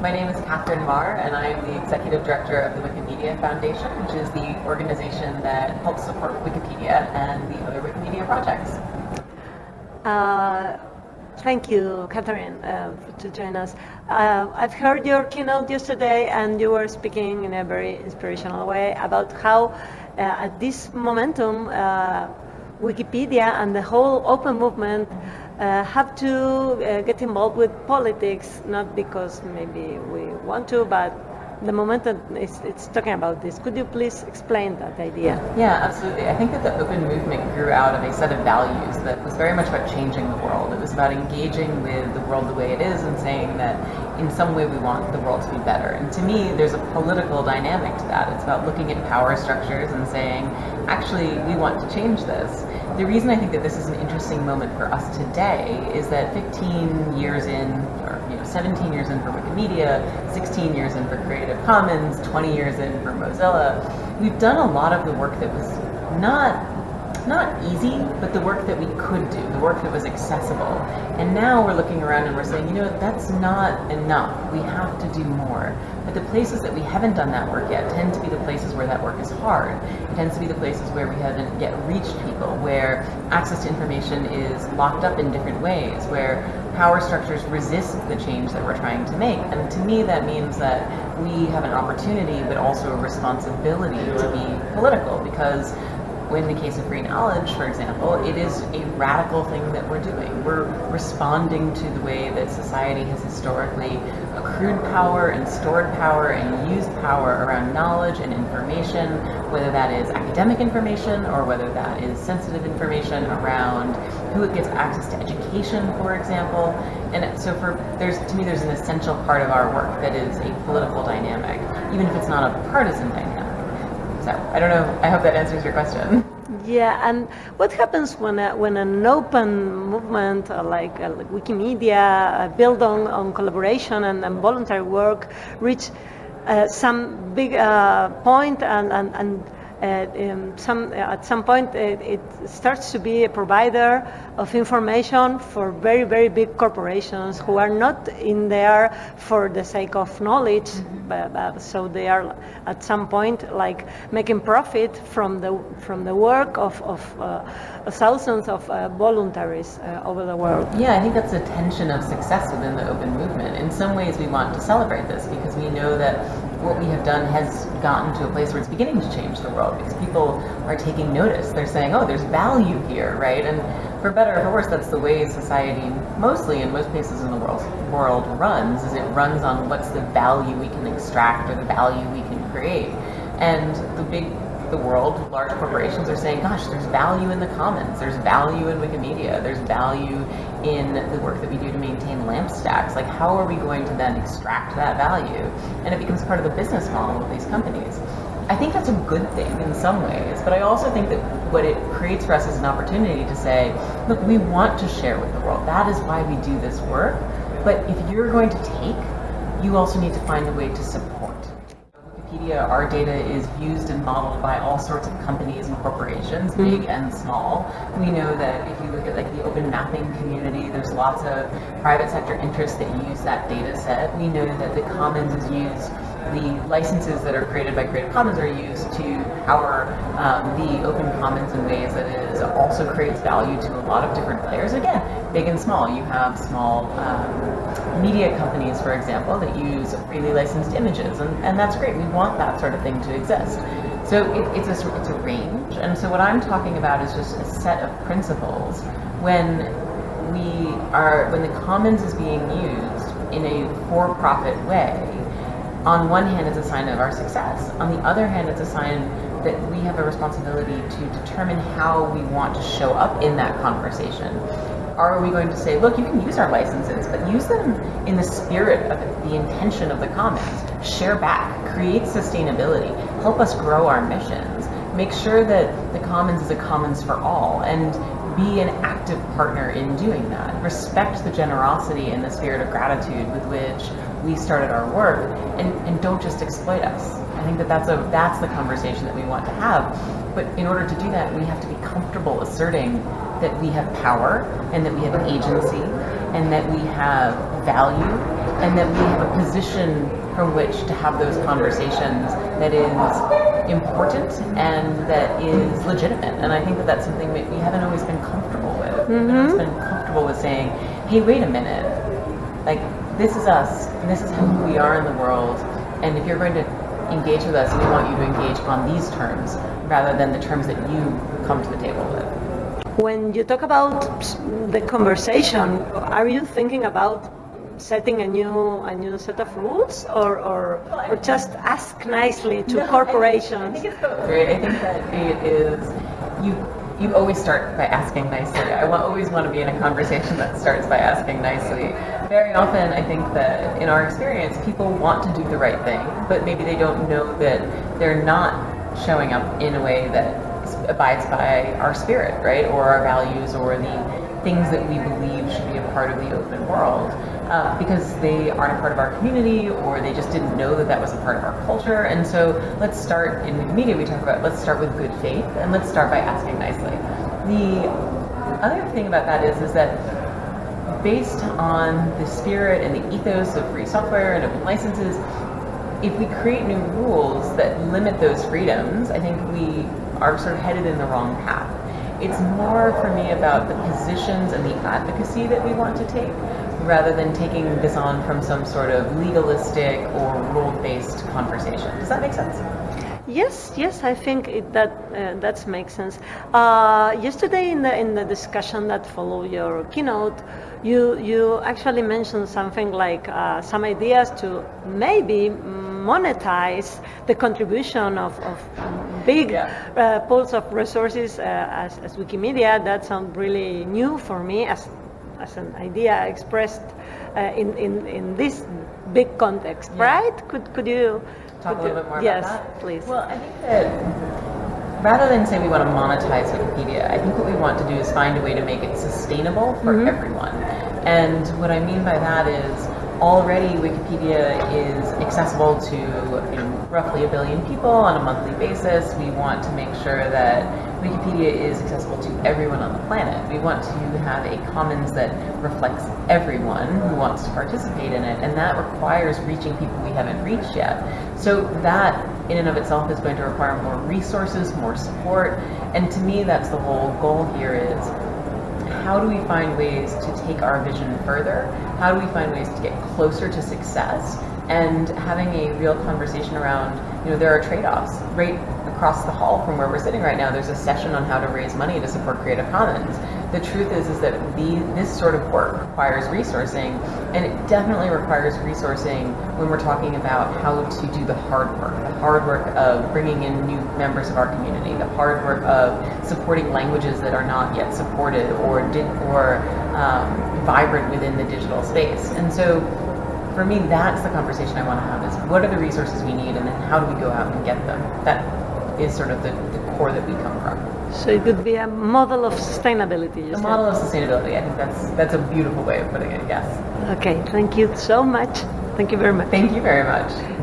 My name is Katherine Maher, and I am the Executive Director of the Wikimedia Foundation, which is the organization that helps support Wikipedia and the other Wikimedia projects. Uh, thank you, Katherine, uh, to join us. Uh, I've heard your keynote yesterday, and you were speaking in a very inspirational way about how, uh, at this momentum, uh, Wikipedia and the whole open movement uh, have to uh, get involved with politics, not because maybe we want to, but the momentum is it's talking about this. Could you please explain that idea? Yeah, absolutely. I think that the open movement grew out of a set of values that was very much about changing the world. It was about engaging with the world the way it is and saying that in some way we want the world to be better. And to me, there's a political dynamic to that. It's about looking at power structures and saying, actually, we want to change this. The reason I think that this is an interesting moment for us today is that 15 years in, or you know, 17 years in for Wikimedia, 16 years in for Creative Commons, 20 years in for Mozilla, we've done a lot of the work that was not not easy, but the work that we could do, the work that was accessible. And now we're looking around and we're saying, you know, that's not enough. We have to do more. But the places that we haven't done that work yet tend to be the places where that work is hard. It tends to be the places where we haven't yet reached people, where access to information is locked up in different ways, where power structures resist the change that we're trying to make. And to me, that means that we have an opportunity, but also a responsibility to be political because in the case of free knowledge, for example, it is a radical thing that we're doing. We're responding to the way that society has historically accrued power and stored power and used power around knowledge and information, whether that is academic information or whether that is sensitive information around who gets access to education, for example. And so for there's to me there's an essential part of our work that is a political dynamic, even if it's not a partisan dynamic. So I don't know. I hope that answers your question. Yeah, and what happens when a, when an open movement uh, like, uh, like, Wikimedia uh, built on, on collaboration and, and voluntary work reach uh, some big uh, point and, and, and uh, some, at some point it, it, starts to be a provider of information for very, very big corporations who are not in there for the sake of knowledge, mm-hmm. but, but, so they are at some point like making profit from the, from the work of, of uh, thousands of uh, voluntaries uh, over the world. Yeah, I think that's a tension of success within the open movement. In some ways we want to celebrate this because we know that what we have done has gotten to a place where it's beginning to change the world because people are taking notice. They're saying, oh, there's value here, right? And for better or for worse, that's the way society, mostly in most places in the world, world runs, is it runs on what's the value we can extract or the value we can create. And the big the world, large corporations are saying, gosh, there's value in the commons, there's value in Wikimedia, there's value in the work that we do to maintain LAMP stacks. Like, how are we going to then extract that value? And it becomes part of the business model of these companies. I think that's a good thing in some ways, but I also think that what it creates for us is an opportunity to say, look, we want to share with the world. That is why we do this work. But if you're going to take, you also need to find a way to support. Wikipedia, our data is used and modeled by all sorts of companies and corporations, mm-hmm. big and small. We know that if you look at like the open mapping community, there's lots of private sector interests that use that data set. We know that the commons is used the licenses that are created by Creative Commons are used to power um, the open commons in ways that it also creates value to a lot of different players. Again, big and small. You have small um, media companies, for example, that use freely licensed images, and, and that's great. We want that sort of thing to exist. So it, it's, a, it's a range, and so what I'm talking about is just a set of principles when we are, when the commons is being used in a for-profit way, on one hand, it's a sign of our success. On the other hand, it's a sign that we have a responsibility to determine how we want to show up in that conversation. Are we going to say, look, you can use our licenses, but use them in the spirit of the intention of the commons. Share back, create sustainability, help us grow our missions, make sure that the commons is a commons for all, and be an active partner in doing that. Respect the generosity and the spirit of gratitude with which we started our work and, and don't just exploit us. I think that that's, a, that's the conversation that we want to have. But in order to do that, we have to be comfortable asserting that we have power and that we have agency and that we have value and that we have a position from which to have those conversations that is important and that is legitimate. And I think that that's something that we haven't always been comfortable with. We haven't always been comfortable with saying, hey, wait a minute, like this is us, and this is who we are in the world, and if you're going to engage with us, we want you to engage on these terms rather than the terms that you come to the table with. When you talk about the conversation, are you thinking about setting a new a new set of rules, or or, or just ask nicely to corporations? I think it's both, right? I think that it is you. You always start by asking nicely. I always want to be in a conversation that starts by asking nicely. Very often, I think that in our experience, people want to do the right thing, but maybe they don't know that they're not showing up in a way that abides by our spirit, right, or our values, or the things that we believe should be a part of the open world uh, because they aren't a part of our community or they just didn't know that that was a part of our culture. And so let's start in media, we talk about let's start with good faith and let's start by asking nicely. The other thing about that is, is that based on the spirit and the ethos of free software and open licenses, if we create new rules that limit those freedoms, I think we are sort of headed in the wrong path. It's more for me about the positions and the advocacy that we want to take rather than taking this on from some sort of legalistic or rule-based conversation. Does that make sense? Yes, yes, I think it, that uh, that makes sense. Uh, yesterday, in the in the discussion that followed your keynote, you you actually mentioned something like uh, some ideas to maybe monetize the contribution of, of big yeah. Uh, pools of resources uh, as, as Wikimedia. That sounds really new for me as as an idea expressed uh, in, in, in this big context, yeah. right? Could, could you talk could a little bit more yes, about that? please. Well, I think that rather than say we want to monetize Wikipedia, I think what we want to do is find a way to make it sustainable for mm -hmm. everyone. And what I mean by that is already Wikipedia is accessible to you know, roughly a billion people on a monthly basis. We want to make sure that Wikipedia is accessible to everyone on the planet. We want to have a commons that reflects everyone who wants to participate in it, and that requires reaching people we haven't reached yet. So that, in and of itself, is going to require more resources, more support, and to me, that's the whole goal here is how do we find ways to take our vision further? How do we find ways to get closer to success? And having a real conversation around, you know, there are trade-offs. Right across the hall from where we're sitting right now, there's a session on how to raise money to support Creative Commons. The truth is, is that the, this sort of work requires resourcing, and it definitely requires resourcing when we're talking about how to do the hard work, the hard work of bringing in new members of our community, the hard work of supporting languages that are not yet supported or did, or um, vibrant within the digital space. And so for me, that's the conversation I want to have is what are the resources we need and then how do we go out and get them? That is sort of the, the core that we come from. So it could be a model of sustainability. A model of sustainability. I think that's that's a beautiful way of putting it. Yes. Okay. Thank you so much. Thank you very much. Thank you very much.